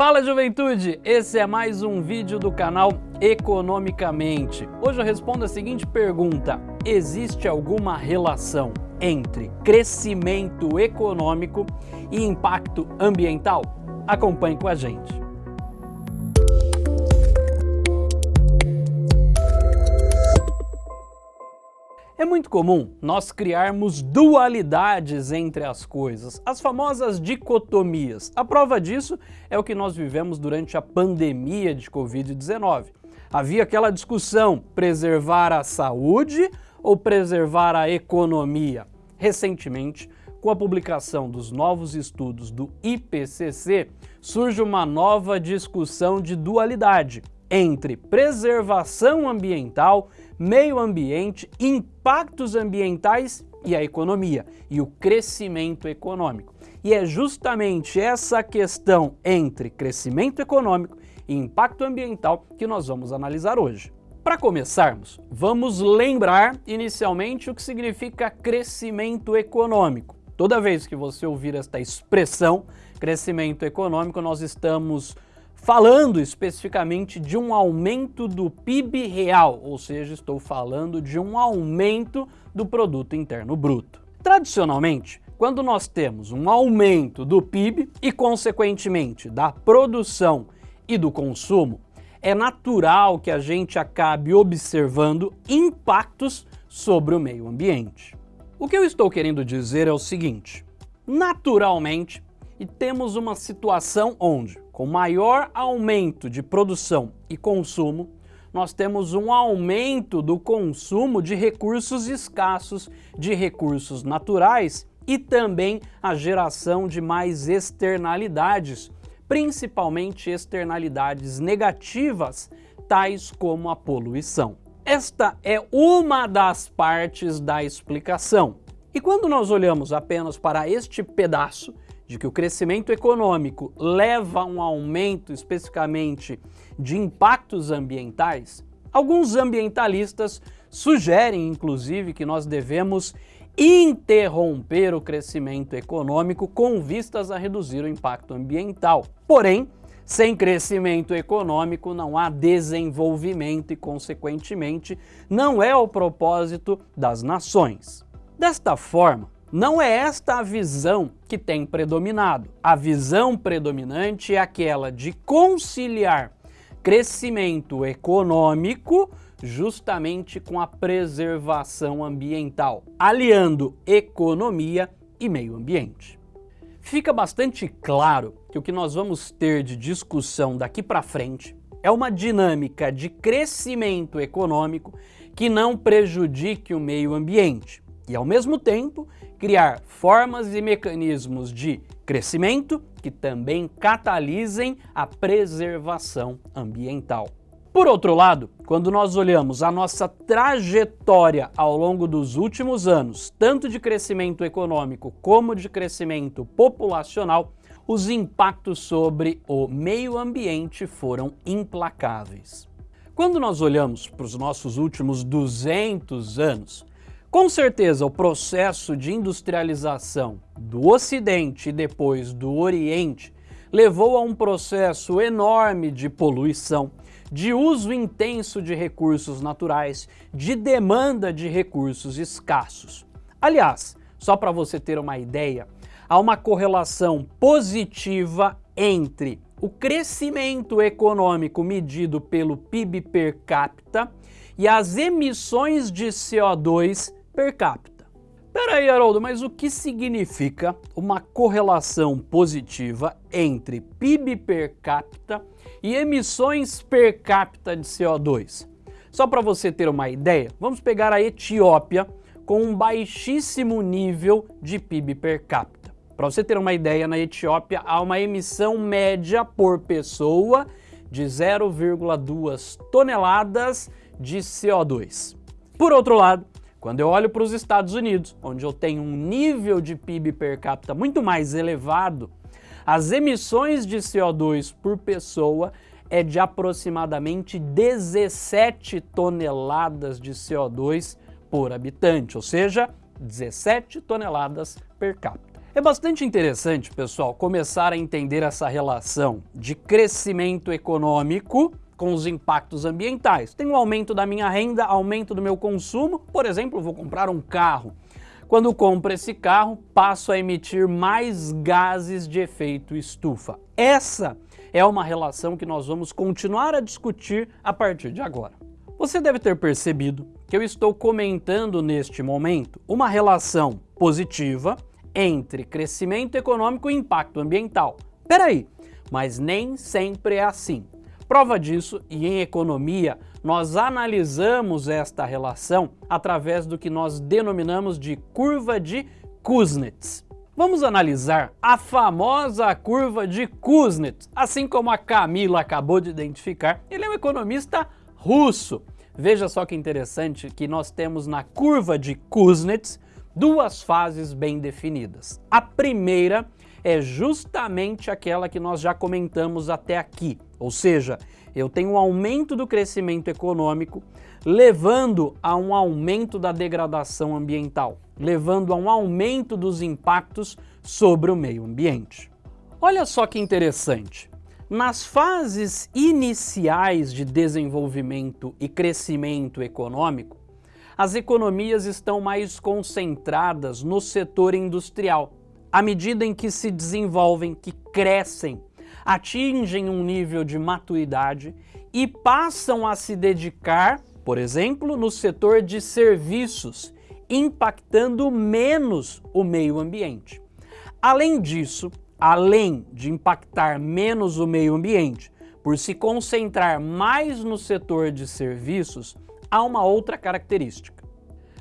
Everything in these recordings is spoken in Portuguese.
Fala juventude, esse é mais um vídeo do canal Economicamente. Hoje eu respondo a seguinte pergunta, existe alguma relação entre crescimento econômico e impacto ambiental? Acompanhe com a gente. É muito comum nós criarmos dualidades entre as coisas, as famosas dicotomias. A prova disso é o que nós vivemos durante a pandemia de Covid-19. Havia aquela discussão, preservar a saúde ou preservar a economia? Recentemente, com a publicação dos novos estudos do IPCC, surge uma nova discussão de dualidade entre preservação ambiental, meio ambiente, impactos ambientais e a economia, e o crescimento econômico. E é justamente essa questão entre crescimento econômico e impacto ambiental que nós vamos analisar hoje. Para começarmos, vamos lembrar inicialmente o que significa crescimento econômico. Toda vez que você ouvir esta expressão, crescimento econômico, nós estamos falando especificamente de um aumento do PIB real, ou seja, estou falando de um aumento do produto interno bruto. Tradicionalmente, quando nós temos um aumento do PIB e, consequentemente, da produção e do consumo, é natural que a gente acabe observando impactos sobre o meio ambiente. O que eu estou querendo dizer é o seguinte, naturalmente, e temos uma situação onde com maior aumento de produção e consumo, nós temos um aumento do consumo de recursos escassos, de recursos naturais e também a geração de mais externalidades, principalmente externalidades negativas, tais como a poluição. Esta é uma das partes da explicação. E quando nós olhamos apenas para este pedaço, de que o crescimento econômico leva a um aumento especificamente de impactos ambientais, alguns ambientalistas sugerem, inclusive, que nós devemos interromper o crescimento econômico com vistas a reduzir o impacto ambiental. Porém, sem crescimento econômico não há desenvolvimento e, consequentemente, não é o propósito das nações. Desta forma, não é esta a visão que tem predominado. A visão predominante é aquela de conciliar crescimento econômico justamente com a preservação ambiental, aliando economia e meio ambiente. Fica bastante claro que o que nós vamos ter de discussão daqui para frente é uma dinâmica de crescimento econômico que não prejudique o meio ambiente e, ao mesmo tempo, criar formas e mecanismos de crescimento que também catalisem a preservação ambiental. Por outro lado, quando nós olhamos a nossa trajetória ao longo dos últimos anos, tanto de crescimento econômico como de crescimento populacional, os impactos sobre o meio ambiente foram implacáveis. Quando nós olhamos para os nossos últimos 200 anos, com certeza, o processo de industrialização do Ocidente e depois do Oriente levou a um processo enorme de poluição, de uso intenso de recursos naturais, de demanda de recursos escassos. Aliás, só para você ter uma ideia, há uma correlação positiva entre o crescimento econômico medido pelo PIB per capita e as emissões de CO2 per capita. Peraí, Haroldo, mas o que significa uma correlação positiva entre PIB per capita e emissões per capita de CO2? Só para você ter uma ideia, vamos pegar a Etiópia com um baixíssimo nível de PIB per capita. Para você ter uma ideia, na Etiópia há uma emissão média por pessoa de 0,2 toneladas de CO2. Por outro lado, quando eu olho para os Estados Unidos, onde eu tenho um nível de PIB per capita muito mais elevado, as emissões de CO2 por pessoa é de aproximadamente 17 toneladas de CO2 por habitante, ou seja, 17 toneladas per capita. É bastante interessante, pessoal, começar a entender essa relação de crescimento econômico com os impactos ambientais. Tem um aumento da minha renda, aumento do meu consumo, por exemplo, vou comprar um carro. Quando compro esse carro, passo a emitir mais gases de efeito estufa. Essa é uma relação que nós vamos continuar a discutir a partir de agora. Você deve ter percebido que eu estou comentando neste momento uma relação positiva entre crescimento econômico e impacto ambiental. Peraí, mas nem sempre é assim. Prova disso, e em economia, nós analisamos esta relação através do que nós denominamos de curva de Kuznets. Vamos analisar a famosa curva de Kuznets, assim como a Camila acabou de identificar, ele é um economista russo. Veja só que interessante que nós temos na curva de Kuznets duas fases bem definidas. A primeira é justamente aquela que nós já comentamos até aqui, ou seja, eu tenho um aumento do crescimento econômico, levando a um aumento da degradação ambiental, levando a um aumento dos impactos sobre o meio ambiente. Olha só que interessante. Nas fases iniciais de desenvolvimento e crescimento econômico, as economias estão mais concentradas no setor industrial. À medida em que se desenvolvem, que crescem, atingem um nível de maturidade e passam a se dedicar, por exemplo, no setor de serviços, impactando menos o meio ambiente. Além disso, além de impactar menos o meio ambiente, por se concentrar mais no setor de serviços, há uma outra característica.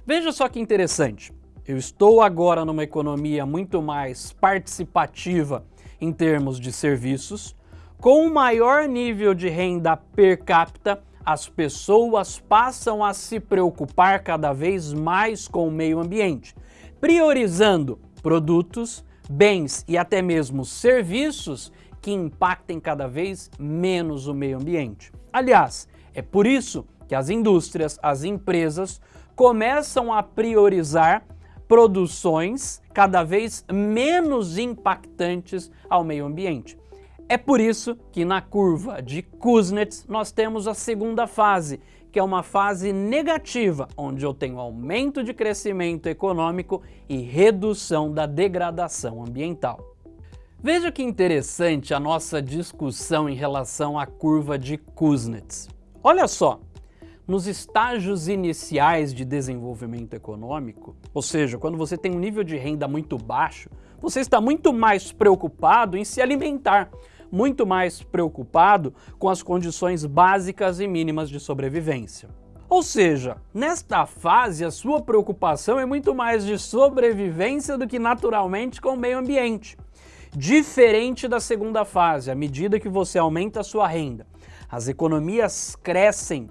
Veja só que interessante, eu estou agora numa economia muito mais participativa em termos de serviços, com um maior nível de renda per capita, as pessoas passam a se preocupar cada vez mais com o meio ambiente, priorizando produtos, bens e até mesmo serviços que impactem cada vez menos o meio ambiente. Aliás, é por isso que as indústrias, as empresas começam a priorizar produções cada vez menos impactantes ao meio ambiente. É por isso que na curva de Kuznets nós temos a segunda fase, que é uma fase negativa, onde eu tenho aumento de crescimento econômico e redução da degradação ambiental. Veja que interessante a nossa discussão em relação à curva de Kuznets. Olha só, nos estágios iniciais de desenvolvimento econômico, ou seja, quando você tem um nível de renda muito baixo, você está muito mais preocupado em se alimentar, muito mais preocupado com as condições básicas e mínimas de sobrevivência. Ou seja, nesta fase a sua preocupação é muito mais de sobrevivência do que naturalmente com o meio ambiente. Diferente da segunda fase, à medida que você aumenta a sua renda, as economias crescem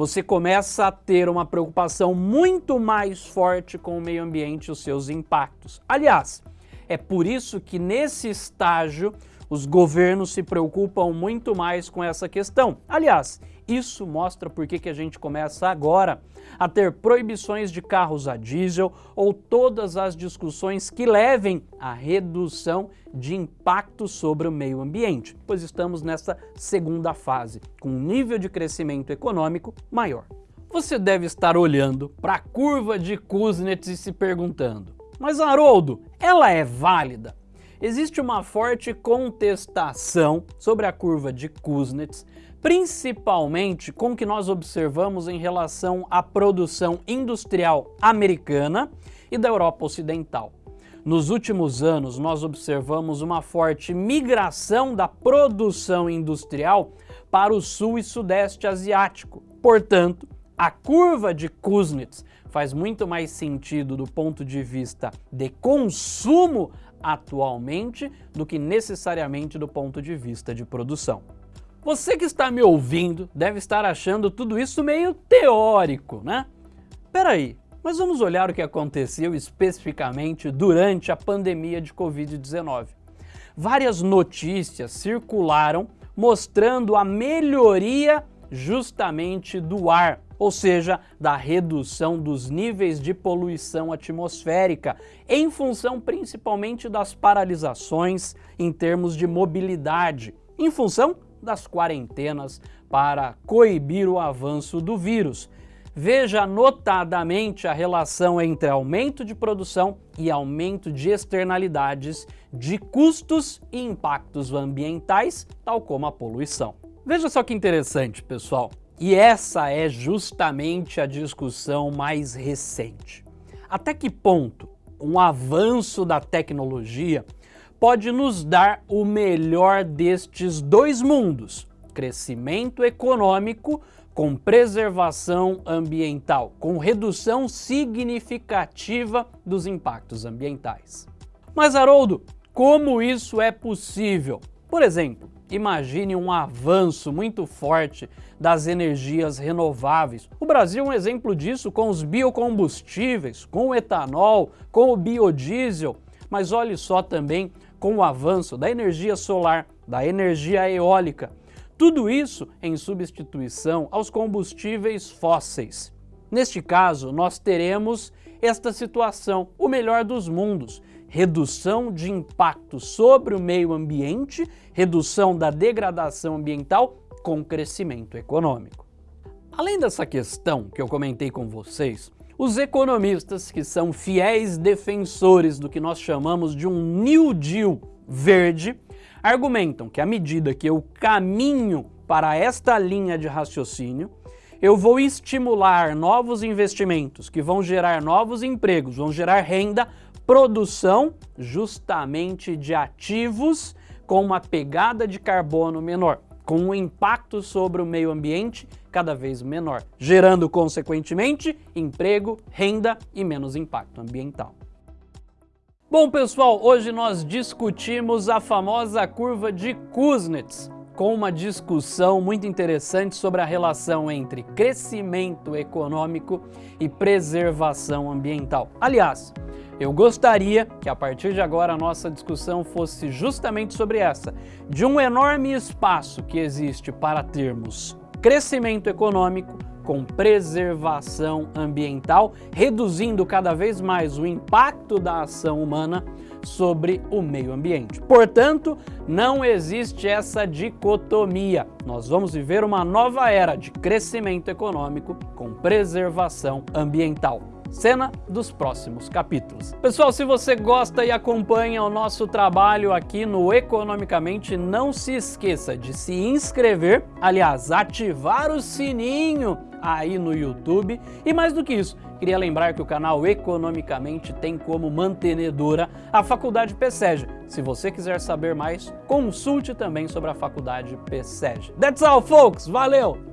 você começa a ter uma preocupação muito mais forte com o meio ambiente e os seus impactos. Aliás, é por isso que nesse estágio os governos se preocupam muito mais com essa questão. Aliás, isso mostra por que a gente começa agora a ter proibições de carros a diesel ou todas as discussões que levem à redução de impacto sobre o meio ambiente, pois estamos nessa segunda fase, com um nível de crescimento econômico maior. Você deve estar olhando para a curva de Kuznets e se perguntando, mas Haroldo, ela é válida? Existe uma forte contestação sobre a curva de Kuznets, principalmente com o que nós observamos em relação à produção industrial americana e da Europa Ocidental. Nos últimos anos, nós observamos uma forte migração da produção industrial para o sul e sudeste asiático. Portanto, a curva de Kuznets faz muito mais sentido do ponto de vista de consumo atualmente do que necessariamente do ponto de vista de produção. Você que está me ouvindo deve estar achando tudo isso meio teórico, né? Peraí, mas vamos olhar o que aconteceu especificamente durante a pandemia de Covid-19. Várias notícias circularam mostrando a melhoria justamente do ar, ou seja, da redução dos níveis de poluição atmosférica, em função principalmente das paralisações em termos de mobilidade, em função das quarentenas para coibir o avanço do vírus. Veja notadamente a relação entre aumento de produção e aumento de externalidades de custos e impactos ambientais, tal como a poluição. Veja só que interessante, pessoal. E essa é justamente a discussão mais recente. Até que ponto um avanço da tecnologia pode nos dar o melhor destes dois mundos, crescimento econômico com preservação ambiental, com redução significativa dos impactos ambientais. Mas Haroldo, como isso é possível? Por exemplo, Imagine um avanço muito forte das energias renováveis. O Brasil é um exemplo disso com os biocombustíveis, com o etanol, com o biodiesel, mas olhe só também com o avanço da energia solar, da energia eólica. Tudo isso em substituição aos combustíveis fósseis. Neste caso, nós teremos esta situação, o melhor dos mundos, redução de impacto sobre o meio ambiente, redução da degradação ambiental com crescimento econômico. Além dessa questão que eu comentei com vocês, os economistas, que são fiéis defensores do que nós chamamos de um New Deal verde, argumentam que à medida que eu caminho para esta linha de raciocínio, eu vou estimular novos investimentos que vão gerar novos empregos, vão gerar renda produção justamente de ativos com uma pegada de carbono menor, com um impacto sobre o meio ambiente cada vez menor, gerando consequentemente emprego, renda e menos impacto ambiental. Bom pessoal, hoje nós discutimos a famosa curva de Kuznets, com uma discussão muito interessante sobre a relação entre crescimento econômico e preservação ambiental. Aliás, eu gostaria que a partir de agora a nossa discussão fosse justamente sobre essa, de um enorme espaço que existe para termos crescimento econômico com preservação ambiental, reduzindo cada vez mais o impacto da ação humana sobre o meio ambiente. Portanto, não existe essa dicotomia. Nós vamos viver uma nova era de crescimento econômico com preservação ambiental cena dos próximos capítulos. Pessoal, se você gosta e acompanha o nosso trabalho aqui no Economicamente, não se esqueça de se inscrever, aliás, ativar o sininho aí no YouTube. E mais do que isso, queria lembrar que o canal Economicamente tem como mantenedora a Faculdade PSEG. Se você quiser saber mais, consulte também sobre a Faculdade PSEG. That's all, folks! Valeu!